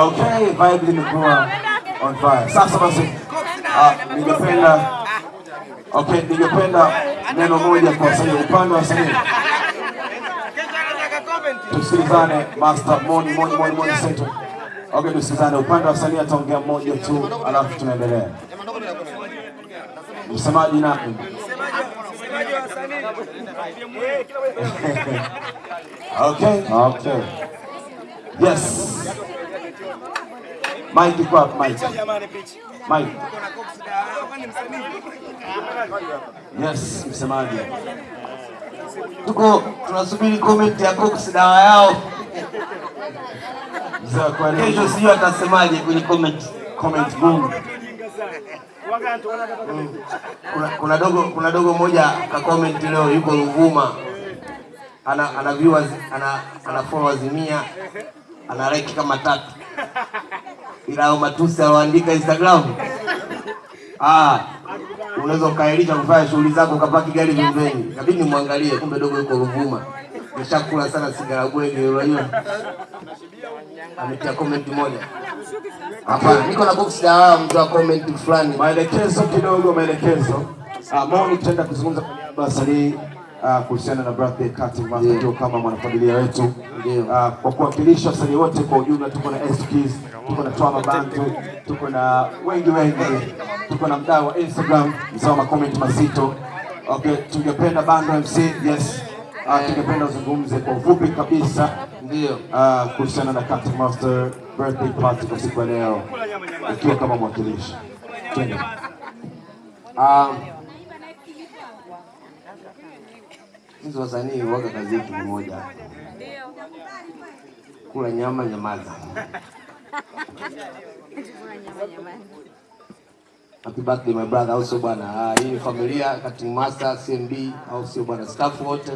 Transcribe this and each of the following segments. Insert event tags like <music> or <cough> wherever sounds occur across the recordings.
Okay, vibe limekuwa on fire. Sasa basi, ah, ningependa okay, ningependa neno moja kwa wasanii, upande wa wasanii tusikilizane. Master Moni Moni Moni Moni Seto, Okay, tusikilizane. Upande wa wasanii ataongea mmoja tu, alafu tunaendelea. Msemaji nani? <laughs> Okay, okay. Yes. Mike kwa Mike? Mike. Yes, msemaji. Tuko tunasubiri comment ya Cox dawa yao. Kesho sijui atasemaje kwenye comment. Comment boom. Kuna, kuna dogo kuna dogo moja ka comment leo yuko Ruvuma. Ana ana viewers ana ana followers 100 ana like kama tatu. Ila matusi aloandika Instagram. Ah, unaweza ukaelisha kufanya shughuli zako ukapaki gari pembeni. Inabidi nimwangalie kumbe dogo yuko Ruvuma. Nishakula sana sigara bwege unajua. Ametia comment moja. hapa, niko na box dawa mtu wa comment fulani. Maelekezo kidogo, maelekezo. Ah, nitaenda kuzungumza ya wasanii uh, kuhusiana na birthday cutting master yeah. kama mwanafamilia wetu yeah. uh, kwa kuwakilisha wasanii wote kwa ujumla. Tuko na SKs, tuko na Twama Bantu, tuko na wengi wengi, tuko na mdau wa Instagram msao makomenti mazito. Okay, tungependa Bando MC yes, uh, tungependa uzungumze kwa ufupi kabisa Ndio. uh, kuhusiana na cutting master birthday party kwa siku ya leo, ukiwa kama mwakilishi. Um, sisi wasanii waga kazi yetu ni moja, kula nyama, nyamaza. Happy birthday my brother, au sio bwana? Ah, hii familia cutting master CMB, au sio bwana? Staff wote,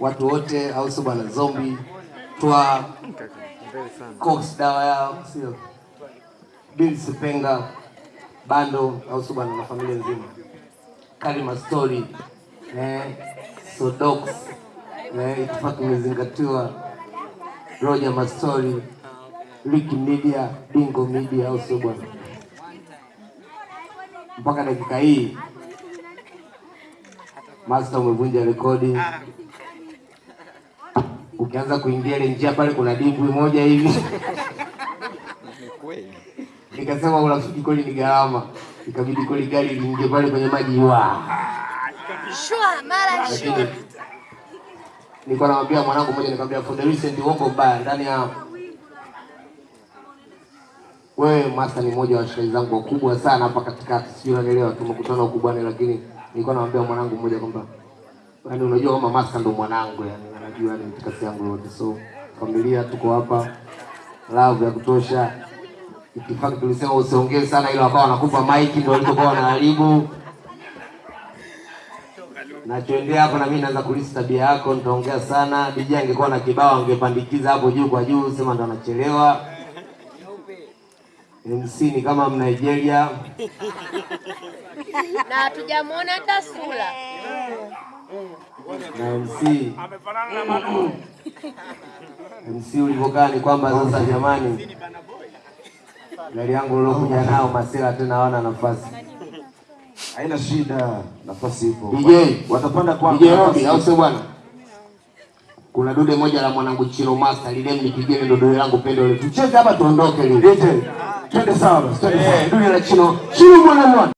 watu wote, au sio bwana? Zombie twa Cox dawa yao, sio Bill Sipenga bando au sio bwana, na familia nzima. Kalima story eh, Sodox eh, itifaki imezingatiwa. Roger Mastori, Liki Media, Bingo Media au sio bwana? Mpaka dakika hii Master umevunja rekodi. Ukianza kuingia ile njia pale kuna dimbwi moja hivi nikasema urafiki kweli ni gharama, ikabidi kweli gari liingie pale kwenye maji wa Shua, mara shua. nilikuwa namwambia mwanangu mmoja, nikamwambia for the recent uongo mbaya ndani ya wewe Masta ni mmoja wa washikaji zangu wakubwa sana hapa katikati, sijui unanielewa, tumekutana ukubwani, lakini nilikuwa namwambia mwanangu mmoja kwamba yani, unajua kama Masta ndo mwanangu, yani anajua yani mtikasi yangu yote, so familia tuko hapa, love ya kutosha. Itifaki tulisema usiongee sana, ila wakawa wanakupa maiki, ndo walipokuwa wanaharibu nachoendea hapo na mimi naanza kulisi tabia yako, nitaongea sana. DJ angekuwa na kibao angepandikiza hapo juu kwa juu, sema ndo anachelewa. MC ni kama Mnigeria, Na hatujamwona hata sura. na MC MC ulivyokaa ni kwamba sasa, jamani, gari yangu nilokuja nao masela tena hawana nafasi. Haina shida, nafasi ipo. DJ Watapanda kwa DJ Robi, au sio bwana? Kuna dude moja la mwanangu Chilo Master lile mnipigie ndo dude langu pendo ile. Tucheze hapa tuondoke lile. DJ, twende sawa twende sawa. Eh, dude la Chilo. Chilo mwana mwana.